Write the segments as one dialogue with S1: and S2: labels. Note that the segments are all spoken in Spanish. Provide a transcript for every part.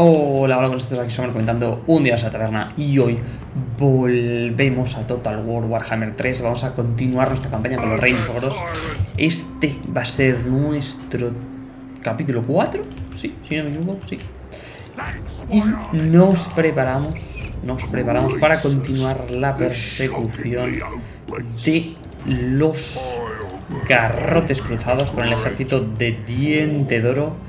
S1: Hola, hola, nosotros aquí estamos comentando un día a la taberna y hoy volvemos a Total War Warhammer 3. Vamos a continuar nuestra campaña con los Reinos Ogros. Este va a ser nuestro capítulo 4, sí, si no me equivoco, sí. Y nos preparamos, nos preparamos para continuar la persecución de los garrotes cruzados con el ejército de Diente Doro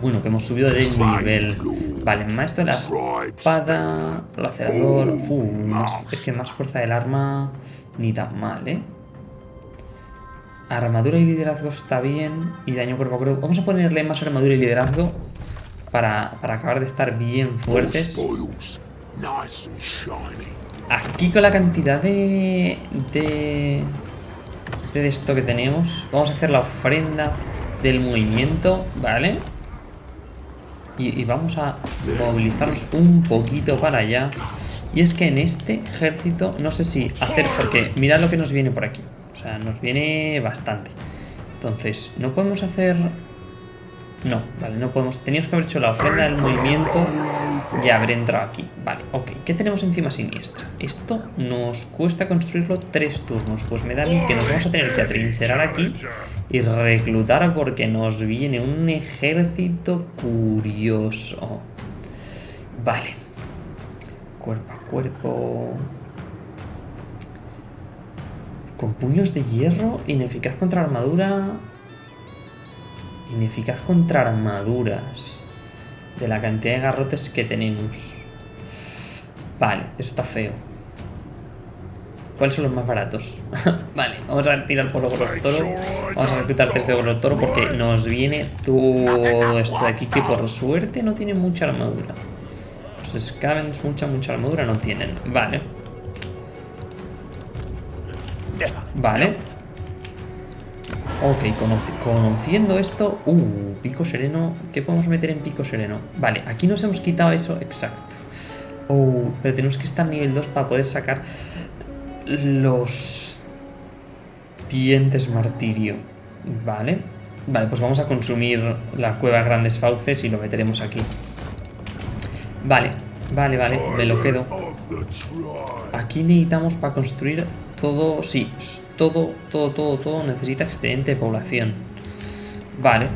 S1: bueno, que hemos subido de nivel. Vale, maestro de la espada, lacerador. es que más fuerza del arma ni tan mal, ¿eh? Armadura y liderazgo está bien. Y daño cuerpo a cuerpo. Vamos a ponerle más armadura y liderazgo para, para acabar de estar bien fuertes. Aquí con la cantidad de, de... De esto que tenemos. Vamos a hacer la ofrenda del movimiento, ¿vale? Y, vamos a movilizarnos un poquito para allá. Y es que en este ejército, no sé si hacer, porque mirad lo que nos viene por aquí. O sea, nos viene bastante. Entonces, no podemos hacer... No, vale, no podemos... Teníamos que haber hecho la ofrenda del movimiento y haber entrado aquí. Vale, ok. ¿Qué tenemos encima siniestra? Esto nos cuesta construirlo tres turnos. Pues me da a mí que nos vamos a tener que atrincherar aquí y reclutar porque nos viene un ejército curioso. Vale. Cuerpo a cuerpo. Con puños de hierro, ineficaz contra armadura. Ineficaz contra armaduras. De la cantidad de garrotes que tenemos. Vale, eso está feo. ¿Cuáles son los más baratos? vale, vamos a tirar por los toro. Vamos a reclutar tres de oro toro porque nos viene todo esto de aquí que por suerte no tiene mucha armadura. Los scavens mucha, mucha armadura no tienen. Vale. Vale. Ok, conociendo esto... Uh, pico sereno. ¿Qué podemos meter en pico sereno? Vale, aquí nos hemos quitado eso. Exacto. Uh, pero tenemos que estar nivel 2 para poder sacar los dientes martirio. Vale. Vale, pues vamos a consumir la cueva Grandes Fauces y lo meteremos aquí. Vale, vale, vale, me lo quedo. Aquí necesitamos para construir todo, sí, todo, todo, todo, todo necesita excedente de población. Vale.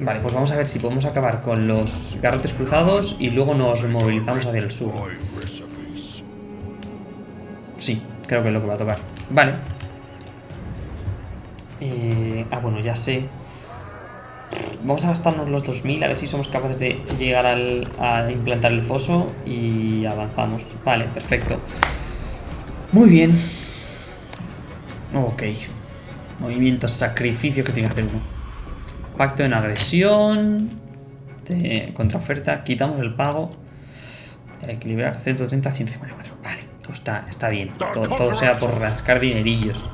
S1: Vale, pues vamos a ver si podemos acabar con los garrotes cruzados y luego nos movilizamos hacia el sur. Sí, creo que es lo que va a tocar. Vale. Eh, ah, bueno, ya sé. Vamos a gastarnos los 2000 a ver si somos capaces de llegar al, a implantar el foso y avanzamos. Vale, perfecto. Muy bien. Ok. Movimiento, sacrificio que tiene que hacer uno. Pacto en agresión. De contraoferta. Quitamos el pago. Equilibrar 130, 154. Vale. Pues está, está bien. Todo, sea por rascar dinerillos.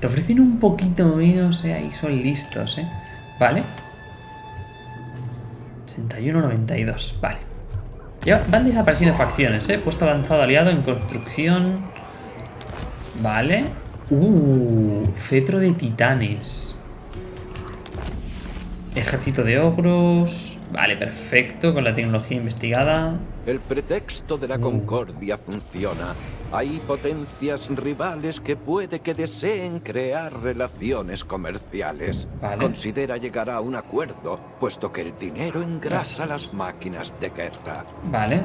S1: Te ofrecen un poquito menos, eh. Son listos, eh. Vale. 81-92. Vale. Ya van desapareciendo facciones, eh. Puesto avanzado aliado en construcción. Vale. Uh, cetro de titanes. Ejército de ogros. Vale, perfecto, con la tecnología investigada.
S2: El pretexto de la mm. concordia funciona. Hay potencias rivales que puede que deseen crear relaciones comerciales. Considera llegar a un acuerdo, puesto que el dinero engrasa las máquinas de guerra.
S1: Vale.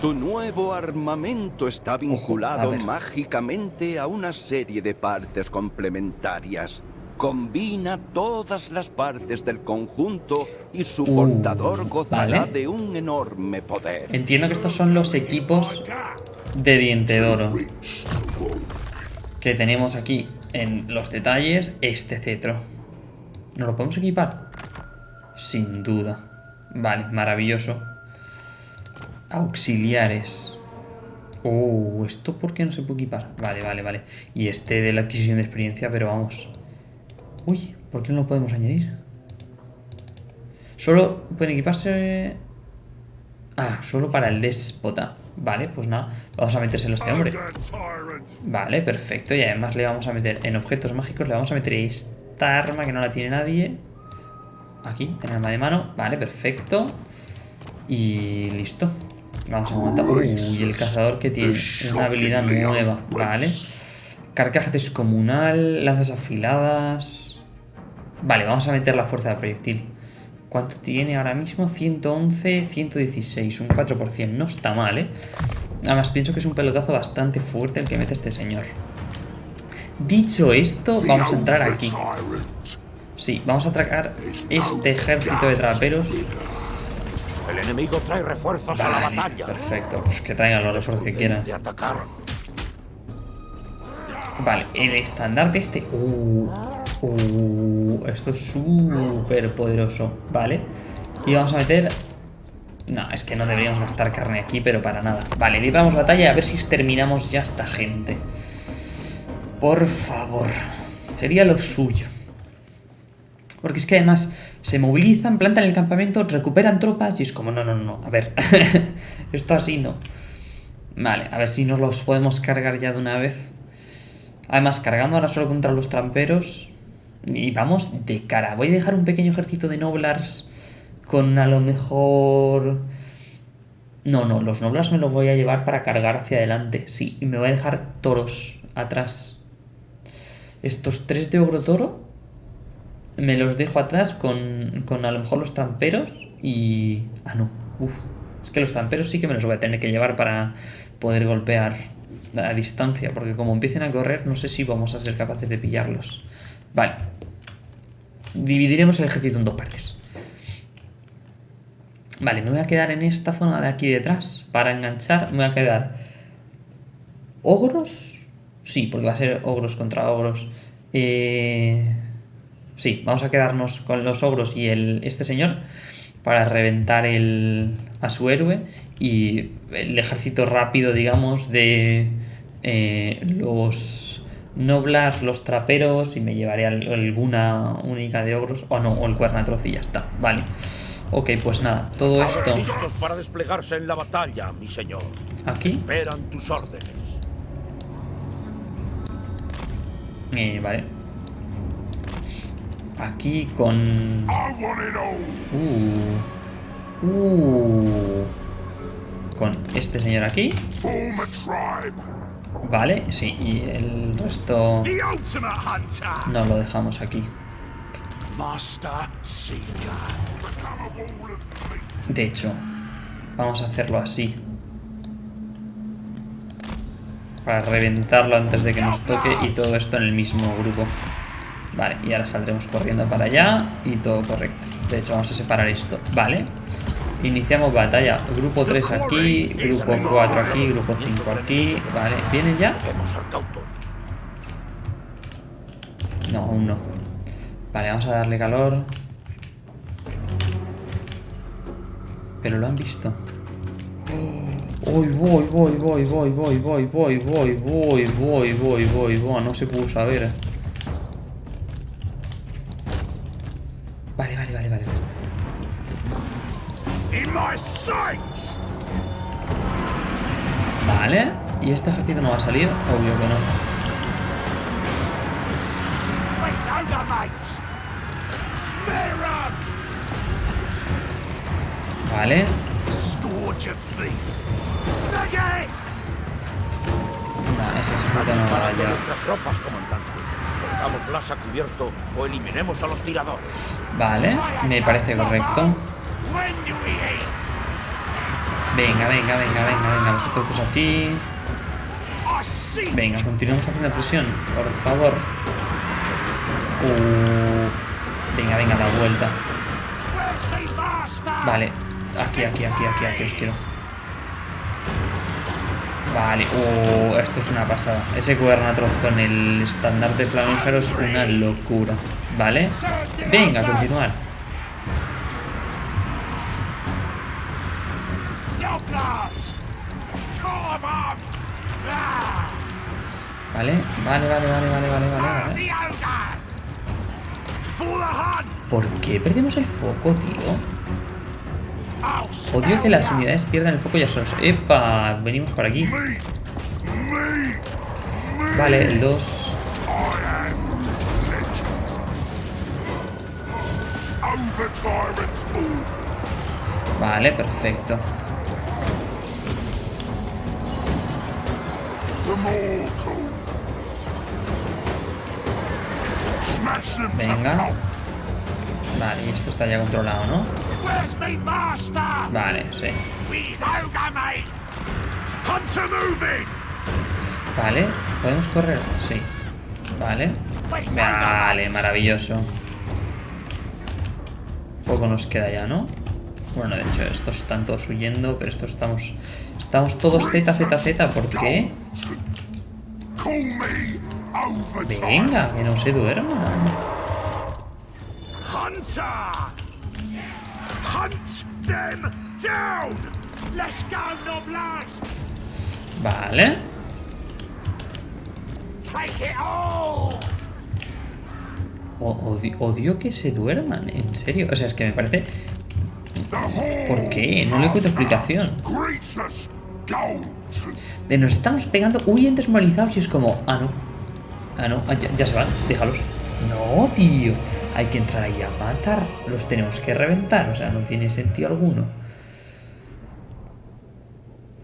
S2: Tu nuevo armamento está vinculado mágicamente a una serie de partes complementarias. Combina todas las partes del conjunto y su uh, portador gozará de un enorme poder.
S1: Entiendo que estos son los equipos de diente de Que tenemos aquí en los detalles este cetro. ¿No lo podemos equipar? Sin duda. Vale, maravilloso. Auxiliares. Oh, ¿esto por qué no se puede equipar? Vale, vale, vale. Y este de la adquisición de experiencia, pero vamos... Uy, ¿por qué no lo podemos añadir? Solo pueden equiparse... Ah, solo para el déspota. Vale, pues nada, vamos a metérselo a este hombre. Vale, perfecto. Y además le vamos a meter en objetos mágicos, le vamos a meter esta arma que no la tiene nadie. Aquí, en arma de mano. Vale, perfecto. Y listo. Vamos a montar. Uy, el cazador que tiene una habilidad nueva. Vale. Carcaja descomunal, lanzas afiladas. Vale, vamos a meter la fuerza de proyectil. ¿Cuánto tiene ahora mismo? 111, 116, un 4%. No está mal, ¿eh? Además, pienso que es un pelotazo bastante fuerte el que mete este señor. Dicho esto, vamos a entrar aquí. Sí, vamos a atracar este ejército de traperos.
S3: El enemigo trae refuerzos a la batalla.
S1: Perfecto, pues que traigan los refuerzos que quieran. Vale, el estandarte este... Uh, uh, esto es súper poderoso, ¿vale? Y vamos a meter... No, es que no deberíamos gastar carne aquí, pero para nada. Vale, libramos batalla a ver si exterminamos ya esta gente. Por favor. Sería lo suyo. Porque es que además se movilizan, plantan el campamento, recuperan tropas y es como, no, no, no, a ver. Esto así no. Vale, a ver si nos los podemos cargar ya de una vez. Además, cargando ahora solo contra los tramperos. Y vamos de cara. Voy a dejar un pequeño ejército de noblars con a lo mejor... No, no, los noblars me los voy a llevar para cargar hacia adelante. Sí, y me voy a dejar toros atrás. Estos tres de ogro toro me los dejo atrás con, con a lo mejor los tramperos y... Ah, no. Uf. Es que los tramperos sí que me los voy a tener que llevar para poder golpear a distancia, porque como empiecen a correr, no sé si vamos a ser capaces de pillarlos. Vale. Dividiremos el ejército en dos partes. Vale, me voy a quedar en esta zona de aquí detrás. Para enganchar, me voy a quedar... ¿Ogros? Sí, porque va a ser ogros contra ogros. Eh... Sí, vamos a quedarnos con los ogros y el, este señor para reventar el, a su héroe y el ejército rápido, digamos, de eh, los noblas, los traperos y me llevaré alguna única de ogros o no, o el cuernatroz y ya está, vale. Ok, pues nada, todo esto...
S3: Listos para desplegarse en la batalla, mi señor.
S1: Aquí.
S3: Esperan tus órdenes.
S1: Eh, vale. Aquí con... Uh. Uh. Con este señor aquí. Vale, sí, y el resto... No lo dejamos aquí. De hecho, vamos a hacerlo así. Para reventarlo antes de que nos toque y todo esto en el mismo grupo. Vale, y ahora saldremos corriendo para allá y todo correcto. De hecho, vamos a separar esto. Vale. Iniciamos batalla. Grupo 3 aquí, grupo 4 aquí, grupo 5 aquí. Vale, ¿vienen ya? No, aún no. Vale, vamos a darle calor. Pero lo han visto. Voy, voy, voy, voy, voy, voy, voy, voy, voy, voy, voy, voy, voy, voy, no se pudo saber. ¿Y este ejército no va a salir? Obvio que no. Vale. Nah, ese ejército no va a llegar.
S3: Nuestras tropas, comandante. Pongámoslas a cubierto o eliminemos a los tiradores.
S1: Vale, me parece correcto. Venga, venga, venga, venga, venga. Vosotros aquí. Venga, continuamos haciendo presión, por favor. Uh, venga, venga, la vuelta. Vale, aquí, aquí, aquí, aquí, aquí os quiero. Vale, uh, esto es una pasada. Ese cuernatroz con el estandarte flamígero es una locura. Vale, venga, continuar. Vale, vale, vale, vale, vale, vale, vale, ¿Por qué perdemos el foco, tío? Odio que las unidades pierdan el foco ya solos. ¡Epa! Venimos por aquí. Vale, el 2. Vale, perfecto. Venga. Vale, y esto está ya controlado, ¿no? Vale, sí. Vale, ¿podemos correr? Sí. Vale. Vale, maravilloso. Poco nos queda ya, ¿no? Bueno, de hecho, estos están todos huyendo, pero estos estamos... Estamos todos Z, Z, Z, ¿por qué? Venga, que no se duerma. Vale. odio, que se duerman, en serio. O sea, es que me parece... ¿Por qué? No le encuentro explicación. De nos estamos pegando huyen desmoralizados y es como... Ah, no. Ah, no. Ah, ya, se van. Déjalos. No, tío. Hay que entrar ahí a matar. Los tenemos que reventar. O sea, no tiene sentido alguno.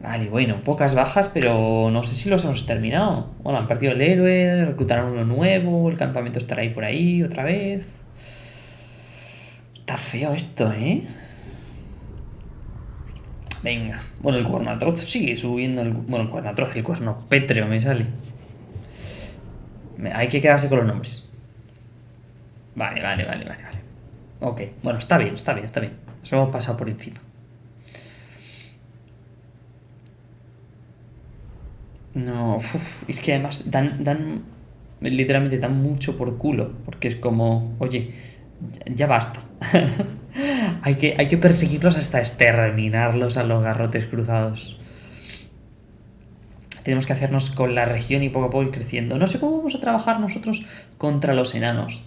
S1: Vale, bueno, pocas bajas, pero no sé si los hemos terminado. Bueno, han partido el héroe, reclutaron uno nuevo, el campamento estará ahí por ahí otra vez. Está feo esto, ¿eh? Venga. Bueno, el cuerno atroz sigue subiendo. El, bueno, el cuerno atroz, el cuerno pétreo me sale. Hay que quedarse con los nombres. Vale, vale, vale, vale, vale. Ok, bueno, está bien, está bien, está bien. Nos hemos pasado por encima. No, es que además dan, dan, literalmente dan mucho por culo, porque es como, oye, ya basta. hay, que, hay que perseguirlos hasta exterminarlos a los garrotes cruzados. Tenemos que hacernos con la región y poco a poco ir creciendo. No sé cómo vamos a trabajar nosotros contra los enanos,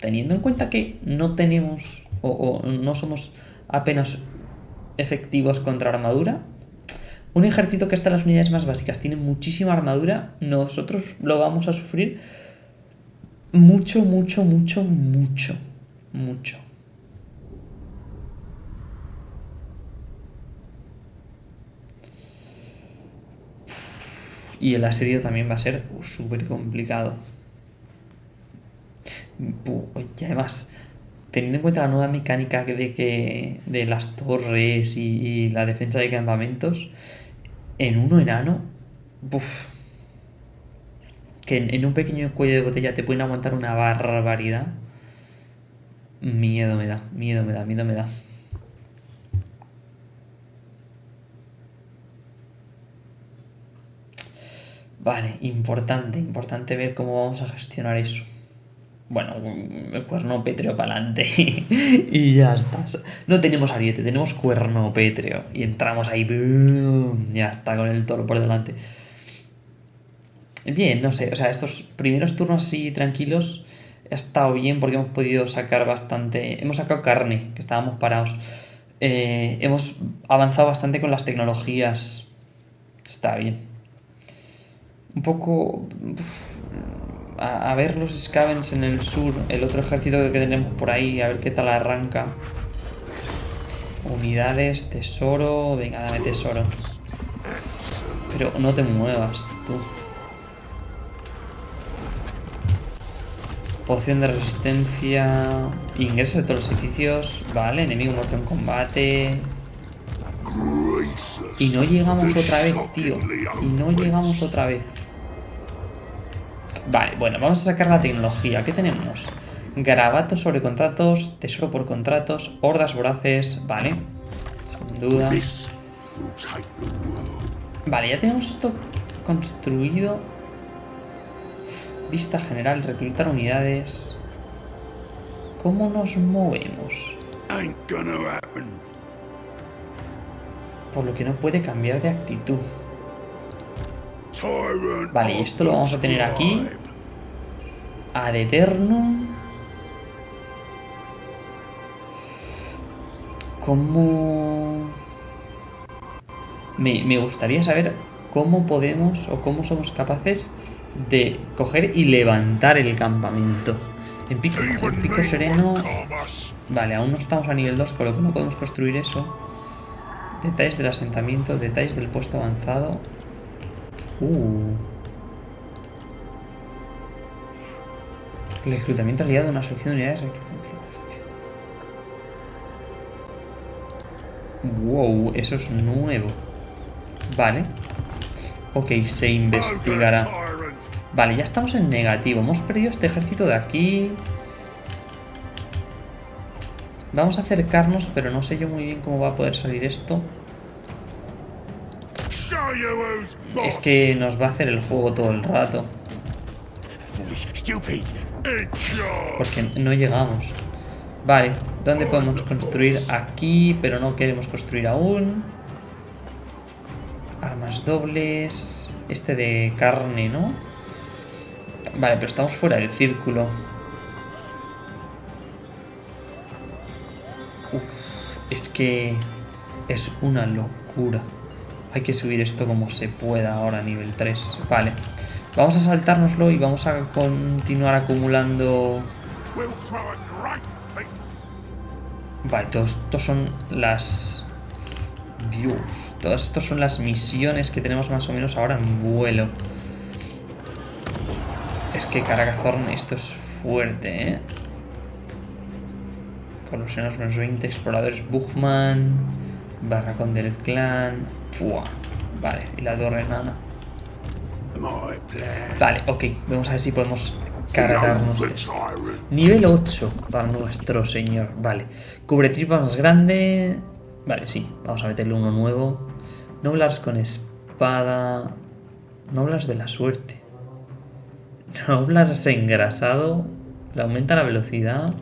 S1: teniendo en cuenta que no tenemos o no somos apenas efectivos contra armadura un ejército que está en las unidades más básicas tiene muchísima armadura, nosotros lo vamos a sufrir mucho, mucho, mucho, mucho, mucho. Y el asedio también va a ser súper complicado. Y además, teniendo en cuenta la nueva mecánica de que de las torres y, la defensa de campamentos, en uno enano, Uf. que en, un pequeño cuello de botella te pueden aguantar una barbaridad. Miedo me da, miedo me da, miedo me da. Vale, importante, importante ver cómo vamos a gestionar eso bueno, el cuerno pétreo para adelante y ya está. No tenemos ariete, tenemos cuerno pétreo y entramos ahí, ya está con el toro por delante. Bien, no sé, o sea, estos primeros turnos así tranquilos ha estado bien porque hemos podido sacar bastante, hemos sacado carne, que estábamos parados. Eh, hemos avanzado bastante con las tecnologías, está bien. Un poco a, ver los Scavens en el sur, el otro ejército que tenemos por ahí, a ver qué tal arranca. Unidades, tesoro, venga, dame tesoro. Pero no te muevas, tú. Poción de resistencia. Ingreso de todos los edificios. Vale, enemigo muerto en combate. Y no llegamos otra vez, tío. Y no llegamos otra vez. Vale, bueno, vamos a sacar la tecnología. ¿Qué tenemos? Garabatos sobre contratos, tesoro por contratos, hordas voraces, vale. Sin duda. Vale, ya tenemos esto construido. Vista general, reclutar unidades. ¿Cómo nos movemos? Por lo que no puede cambiar de actitud. Vale, y esto lo vamos a tener aquí. Ad eternum. ¿Cómo...? Me, me gustaría saber cómo podemos o cómo somos capaces de coger y levantar el campamento. En pico, en pico sereno... Vale, aún no estamos a nivel 2, con lo que no podemos construir eso. Detalles del asentamiento, detalles del puesto avanzado. Uh. El reclutamiento aliado de una selección de unidades. Wow, eso es nuevo. Vale. Ok, se investigará. Vale, ya estamos en negativo. Hemos perdido este ejército de aquí. Vamos a acercarnos, pero no sé yo muy bien cómo va a poder salir esto. Es que nos va a hacer el juego todo el rato. Porque no llegamos. Vale, ¿dónde podemos construir? Aquí, pero no queremos construir aún. Armas dobles. Este de carne, ¿no? Vale, pero estamos fuera del círculo. es que es una locura. Hay que subir esto como se pueda ahora a nivel 3. Vale. Vamos a saltárnoslo y vamos a continuar acumulando... Vale, todos estos son las... Views. Todos estos son las misiones que tenemos más o menos ahora en vuelo. Es que Caragazorn esto es fuerte, ¿eh? Colosenos menos 20, exploradores Bugman, Barracón del Clan. Fua. Vale, y la torre nana. Vale, ok. Vamos a ver si podemos cargarnos Nivel 8 para nuestro señor. Vale. Cubre tripas más grande. Vale, sí. Vamos a meterle uno nuevo. Noblars con espada. Noblars de la suerte. Noblars engrasado. Le aumenta la velocidad.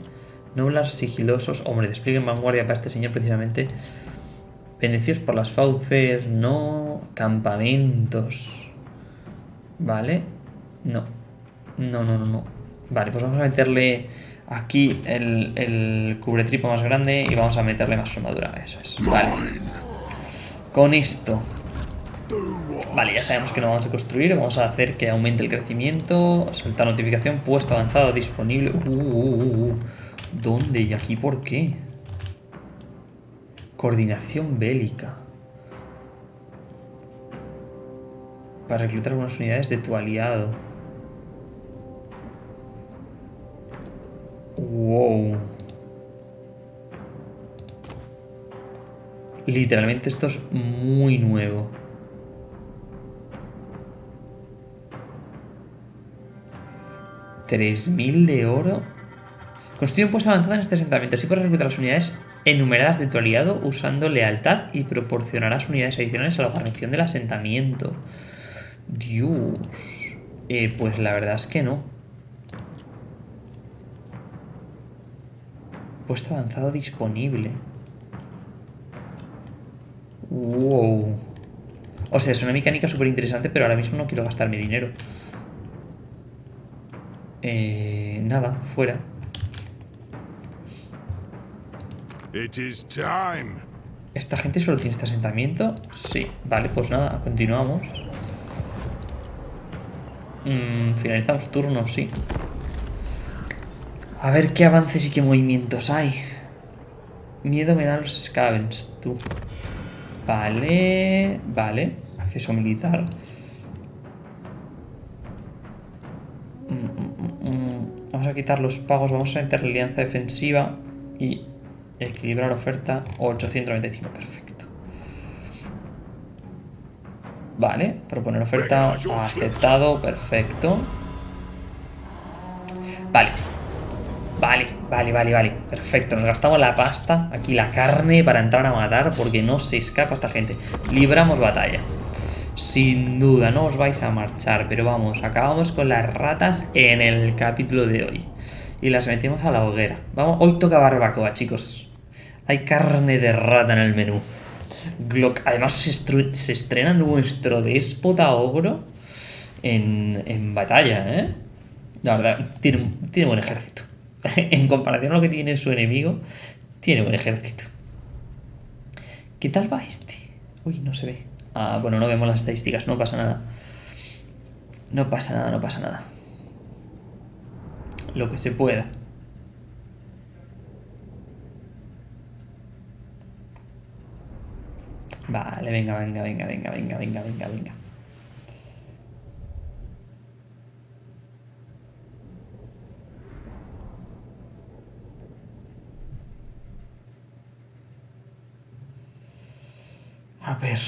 S1: Noblars sigilosos. Hombre, despliegue en vanguardia para este señor precisamente. Bendecidos por las fauces. No. Campamentos. Vale. No. No, no, no, no. Vale, pues vamos a meterle aquí el, el cubretripo más grande y vamos a meterle más armadura. Eso es. Vale. Con esto. Vale, ya sabemos que no vamos a construir. Vamos a hacer que aumente el crecimiento. Saltar notificación. Puesto avanzado disponible. Uh, uh, uh, uh. ¿Dónde y aquí por qué? Coordinación bélica. Para reclutar algunas unidades de tu aliado. Wow. Literalmente esto es muy nuevo. ¿3.000 de oro? Construye un puesto avanzado en este asentamiento. Así puedes reclutar las unidades enumeradas de tu aliado usando lealtad y proporcionarás unidades adicionales a la guarnición del asentamiento. Dios. Eh, pues la verdad es que no. Puesto avanzado disponible. Wow. O sea, es una mecánica súper interesante, pero ahora mismo no quiero gastar mi dinero. Eh, nada, fuera. ¿Esta gente solo tiene este asentamiento? Sí. Vale, pues nada, continuamos. Mm, finalizamos turno, sí. A ver qué avances y qué movimientos hay. Miedo me dan los scavens, tú. Vale, vale. Acceso militar. Mm, mm, vamos a quitar los pagos, vamos a meter la alianza defensiva y Equilibrar oferta 895, perfecto. Vale, proponer oferta aceptado, perfecto. Vale. Vale, vale, vale, vale. Perfecto, nos gastamos la pasta, aquí la carne para entrar a matar porque no se escapa esta gente. Libramos batalla. Sin duda, no os vais a marchar, pero vamos, acabamos con las ratas en el capítulo de hoy. Y las metemos a la hoguera. Vamos, hoy toca barbacoa, chicos. Hay carne de rata en el menú. Además se, estrena nuestro déspota ogro en, batalla, ¿eh? La verdad, tiene, tiene buen ejército. en comparación a lo que tiene su enemigo, tiene buen ejército. ¿Qué tal va este? Uy, no se ve. Ah, bueno, no vemos las estadísticas, no pasa nada. No pasa nada, no pasa nada. Lo que se pueda. Vale, venga, venga, venga, venga, venga, venga, venga, venga. A ver.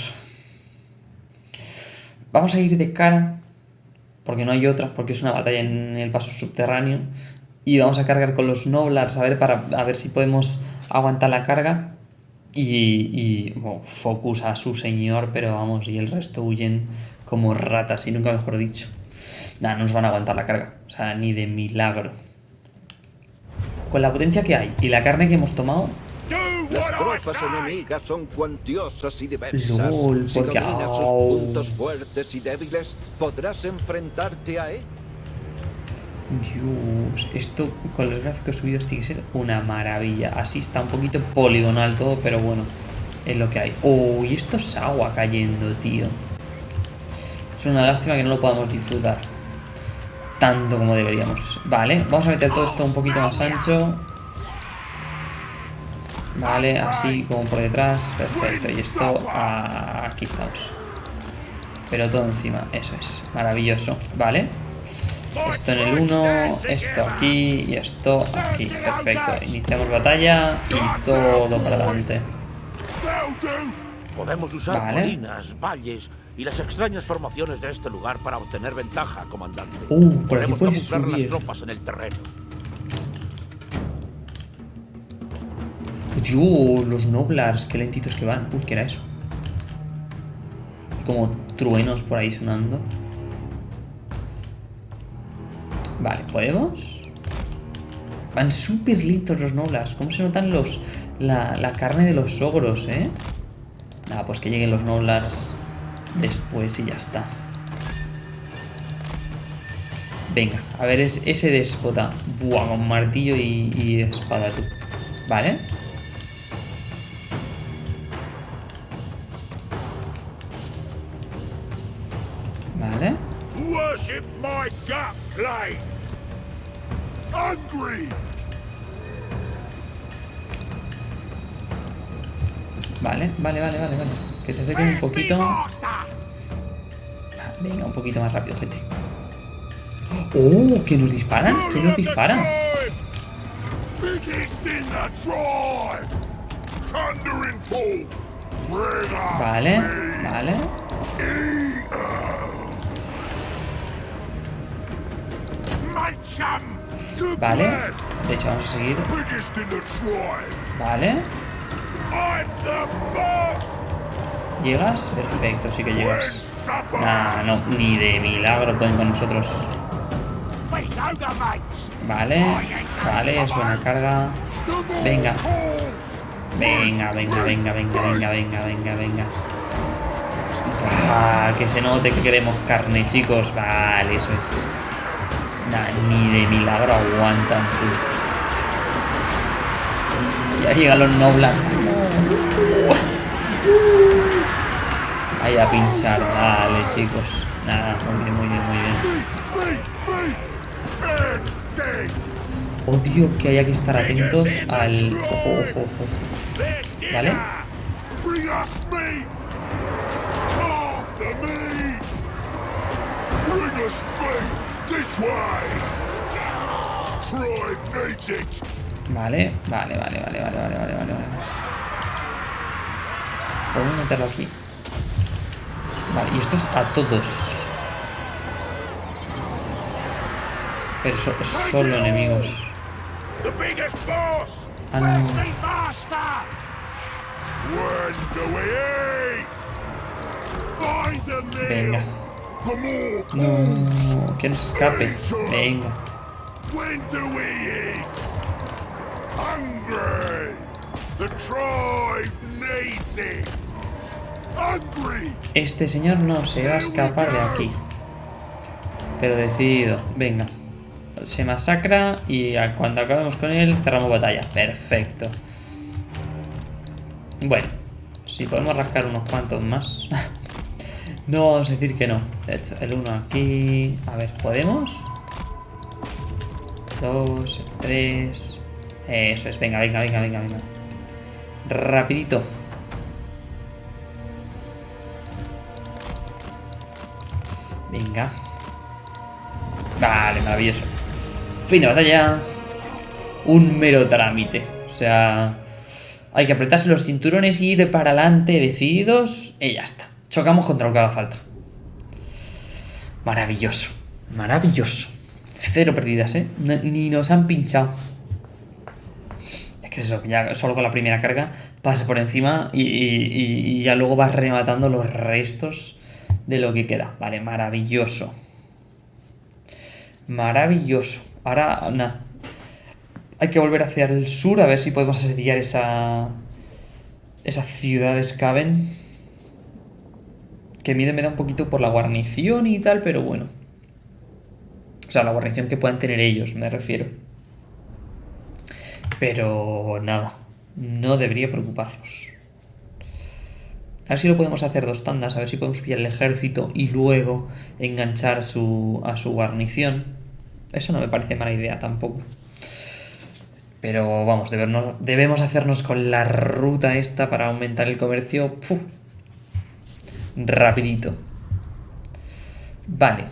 S1: Vamos a ir de cara. Porque no hay otra, porque es una batalla en el paso subterráneo. Y vamos a cargar con los Noblars a ver, para, a ver si podemos aguantar la carga. Y, Focus a su señor, pero vamos, y el resto huyen como ratas, y nunca mejor dicho. Nada, no nos van a aguantar la carga. O sea, ni de milagro. Con la potencia que hay y la carne que hemos tomado,
S2: las tropas enemigas son cuantiosas y diversas.
S1: Lol,
S2: si
S1: porque...
S2: dominas sus puntos fuertes y débiles, podrás enfrentarte a él.
S1: Dios, esto con los gráficos subidos tiene que ser una maravilla. Así está un poquito poligonal todo, pero bueno, es lo que hay. Oh, y esto es agua cayendo, tío. Es una lástima que no lo podamos disfrutar tanto como deberíamos. Vale, vamos a meter todo esto un poquito más ancho. Vale, así como por detrás. Perfecto. Y esto aquí estamos. Pero todo encima, eso es. Maravilloso. Vale. Esto en el 1, esto aquí y esto aquí. Perfecto. Iniciamos batalla y todo para adelante.
S3: Podemos usar
S1: Vale.
S3: colinas, valles y las extrañas formaciones de este lugar para obtener ventaja, comandante.
S1: Uh, por aquí
S3: Podemos camuflar las
S1: subir.
S3: tropas en el terreno.
S1: Dios, los Noblars, qué lentitos que van. Uy, ¿qué era eso? Como truenos por ahí sonando. Vale, ¿podemos? Van súper lentos los Noblars. ¿Cómo se notan los la, la carne de los ogros, eh? Nada, pues que lleguen los Noblars después y ya está. Venga, a ver es, ese déspota. Buah, con martillo y, y espada, tú. Vale. Vale.
S3: Worship my.
S1: Vale, vale, vale, vale, vale. Que se acerquen un poquito. Venga, un poquito más rápido, gente. ¡Oh! ¿Que nos disparan? ¿Que nos disparan? Vale, vale. Vale. De hecho, vamos a seguir. Vale. ¿Llegas? Perfecto, sí que llegas. Nah, no, ni de milagro pueden con nosotros. Vale, vale, es buena carga. Venga. Venga, venga, venga, venga, venga, venga, venga, venga. Que se note que queremos carne, chicos. Vale, eso es. Nah, ni de milagro aguantan, tú. Ya llegan los noblas. Ahí a pinchar, vale, chicos. Nada, muy bien, muy bien, muy bien. Odio que haya que estar atentos al... Ojo, ojo, ojo. ¿Vale? Vale, vale, vale, vale, vale, vale, vale, vale, vale. Podemos meterlo aquí. Vale, y esto es a todos. Pero so- solo enemigos. Ah, no. Venga. No, que no se escape. Venga. Este señor no se va a escapar de aquí. Pero decidido. Venga. Se masacra y cuando acabemos con él cerramos batalla. Perfecto. Bueno. Si podemos rascar unos cuantos más. no vamos a decir que no. De hecho, el uno aquí... A ver, ¿podemos? dos, tres. Eso es, venga, venga, venga, venga, venga. Rapidito. Venga. Vale, maravilloso. Fin de batalla. Un mero trámite. O sea, hay que apretarse los cinturones y ir para adelante decididos y ya está. Chocamos contra lo que haga falta. Maravilloso. Maravilloso. Cero perdidas, ¿eh? ni nos han pinchado. Es que es eso, ya solo con la primera carga pasa por encima y, ya luego vas rematando los restos de lo que queda. Vale, maravilloso. Maravilloso. Ahora, nada. Hay que volver hacia el sur a ver si podemos asediar esa... Esa ciudad de. Que mide me da un poquito por la guarnición y tal, pero bueno. O sea, la guarnición que puedan tener ellos, me refiero. Pero nada. No debería preocuparnos. A ver si lo podemos hacer dos tandas, a ver si podemos pillar el ejército y luego enganchar su, a su guarnición. Eso no me parece mala idea tampoco. Pero vamos, debemos hacernos con la ruta esta para aumentar el comercio. Rapidito. Vale.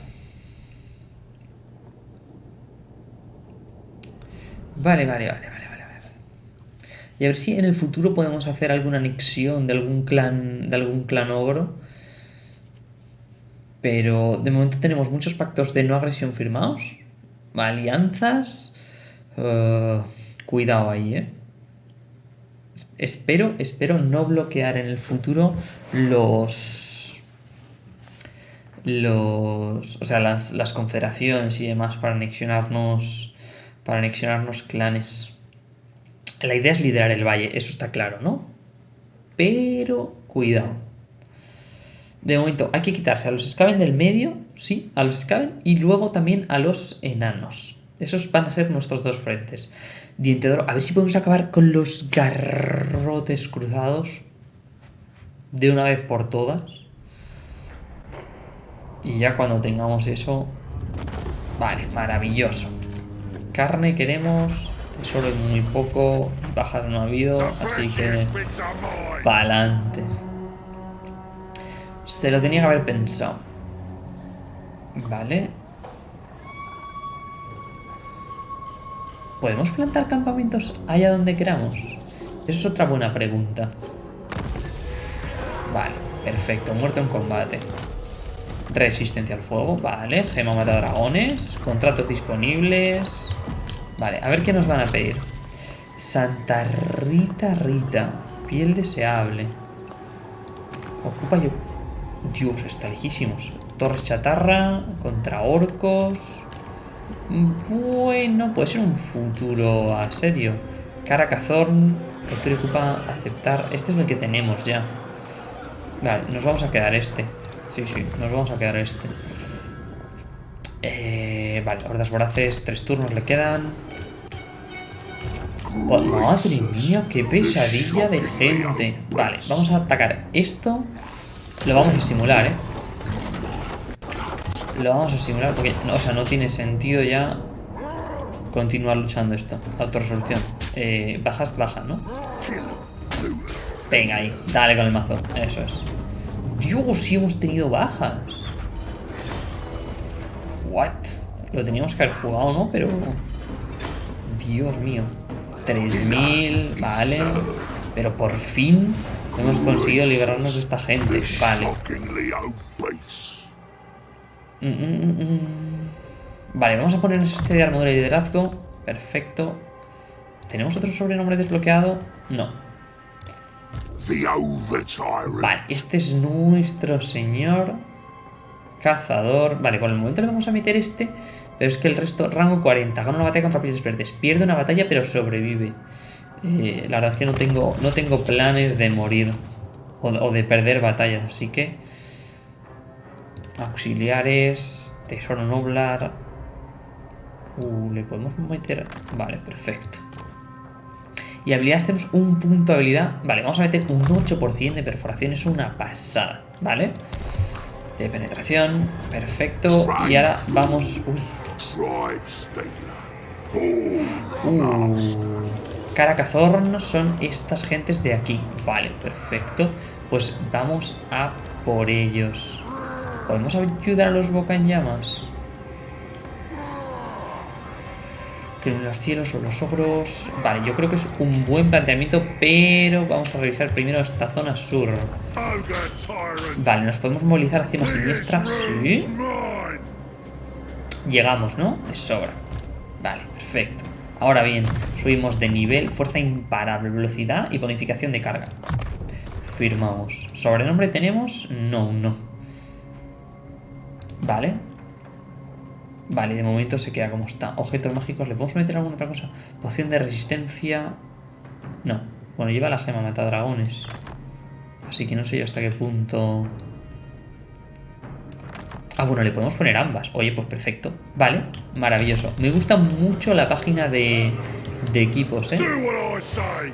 S1: Vale, vale, vale. Y a ver si en el futuro podemos hacer alguna anexión de algún clan, de algún clan ogro. Pero de momento tenemos muchos pactos de no agresión firmados. Alianzas. Eh, cuidado ahí, ¿eh? Espero, espero no bloquear en el futuro los... Los... O sea, las, las confederaciones y demás para anexionarnos... Para anexionarnos clanes. La idea es liderar el valle, eso está claro, ¿no? Pero cuidado. De momento hay que quitarse a los Skaven del medio, sí, a los Skaven, y luego también a los enanos. Esos van a ser nuestros dos frentes. Diente a ver si podemos acabar con los garrotes cruzados de una vez por todas. Y ya cuando tengamos eso... Vale, maravilloso. Carne queremos... Solo es muy poco, bajas no ha habido, así que pa'lante. Se lo tenía que haber pensado. Vale. ¿Podemos plantar campamentos allá donde queramos? Eso es otra buena pregunta. Vale, perfecto, muerto en combate. Resistencia al fuego, vale. Gema mata dragones. Contratos disponibles. Vale, a ver qué nos van a pedir. Santa Rita Rita. Piel deseable. Ocupa yo... Dios, está lejísimos. Torres chatarra. Contra orcos. Bueno, puede ser un futuro asedio. Caracazorn. Captura ocupa aceptar. Este es el que tenemos ya. Vale, nos vamos a quedar este. Sí, sí, nos vamos a quedar este. Eh, vale, hordas voraces, tres turnos le quedan. Madre mía, qué pesadilla de gente. Vale, vamos a atacar esto. Lo vamos a simular, ¿eh? Lo vamos a simular porque, o sea, no tiene sentido ya continuar luchando esto. Autorresolución. Eh, bajas, baja, ¿no? Venga ahí, dale con el mazo. Eso es. Dios, si hemos tenido bajas. What? Lo teníamos que haber jugado, ¿no? Pero... Dios mío. 3000, vale. Pero por fin hemos conseguido liberarnos de esta gente. Vale. Mm, mm, mm, vale, vamos a ponernos este de armadura y liderazgo. Perfecto. ¿Tenemos otro sobrenombre desbloqueado? No. Vale, este es nuestro señor cazador. Vale, por el momento le vamos a meter este pero es que el resto, rango 40, gana una batalla contra pieles verdes. Pierde una batalla pero sobrevive. Eh, la verdad es que no tengo, no tengo planes de morir o, de perder batallas, así que... Auxiliares, tesoro noblar... Uh, le podemos meter... Vale, perfecto. Y habilidades tenemos un punto de habilidad. Vale, vamos a meter un 8% de perforación, es una pasada, ¿vale? De penetración, perfecto. Y ahora vamos... Uy, Uh, Caracazorn son estas gentes de aquí. Vale, perfecto. Pues vamos a por ellos. ¿Podemos ayudar a los boca en llamas? Que en los cielos o los ogros... Vale, yo creo que es un buen planteamiento, pero vamos a revisar primero esta zona sur. Vale, ¿nos podemos movilizar hacia más siniestra? Sí. Llegamos, ¿no? De sobra. Vale, perfecto. Ahora bien, subimos de nivel, fuerza imparable, velocidad y bonificación de carga. Firmamos. ¿Sobrenombre tenemos? No, no. Vale. Vale, de momento se queda como está. Objetos mágicos, ¿le podemos meter alguna otra cosa? Poción de resistencia... No. Bueno, lleva la gema mata dragones. Así que no sé yo hasta qué punto... Ah, bueno, le podemos poner ambas. Oye, pues perfecto. Vale, maravilloso. Me gusta mucho la página de, de equipos, ¿eh?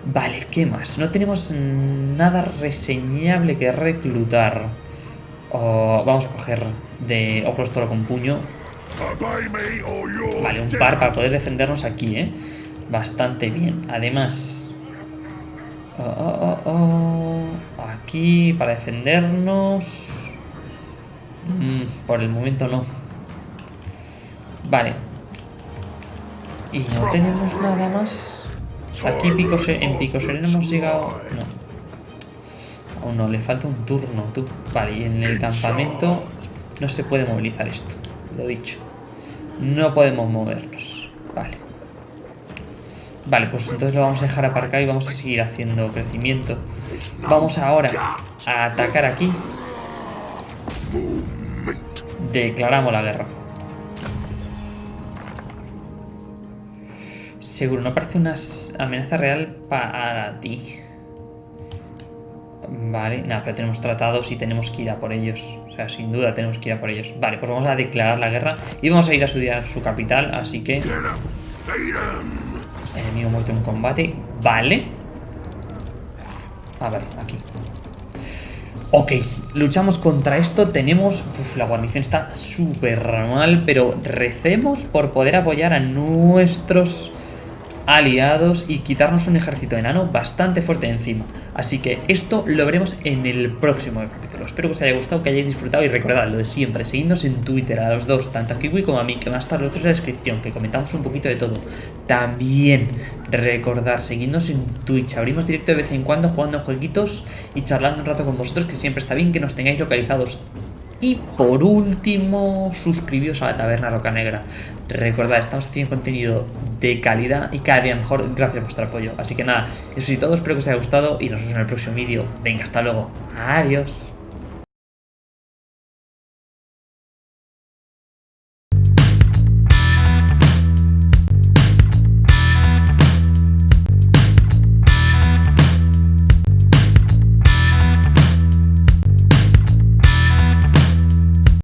S1: Vale, ¿qué más? No tenemos nada reseñable que reclutar. vamos a coger de Ojos Toro con puño. Vale, un par para poder defendernos aquí, ¿eh? Bastante bien. Además... Oh, oh, oh, aquí para defendernos... Mm, por el momento no. Vale. Y no tenemos nada más. Aquí en Pico Sereno hemos llegado... No. Aún no, le falta un turno. Vale, y en el campamento no se puede movilizar esto. Lo dicho. No podemos movernos. Vale. Vale, pues entonces lo vamos a dejar aparcado y vamos a seguir haciendo crecimiento. Vamos ahora a atacar aquí declaramos la guerra. Seguro, no parece una amenaza real para ti. Vale, nada, pero tenemos tratados y tenemos que ir a por ellos. Sea, sin duda tenemos que ir a por ellos. Vale, pues vamos a declarar la guerra y vamos a ir a estudiar su capital, así que... Enemigo muerto en combate. Vale. A ver, aquí. Ok, luchamos contra esto, tenemos... Uf, la guarnición está súper mal, pero recemos por poder apoyar a nuestros aliados y quitarnos un ejército enano bastante fuerte encima. Así que esto lo veremos en el próximo capítulo. Espero que os haya gustado, que hayáis disfrutado y recordad lo de siempre, seguidnos en Twitter a los dos, tanto a Kiwi como a mí, que va a estar los otros en la descripción, que comentamos un poquito de todo. También recordar, seguidnos en Twitch, abrimos directo de vez en cuando jugando jueguitos y charlando un rato con vosotros, que siempre está bien que nos tengáis localizados y por último, suscribíos a la Taberna Roca Negra. Recordad, estamos haciendo contenido de calidad y cada día mejor gracias a vuestro apoyo. Así que nada, eso es todo, espero que os haya gustado y nos vemos en el próximo vídeo. Venga, hasta luego. Adiós.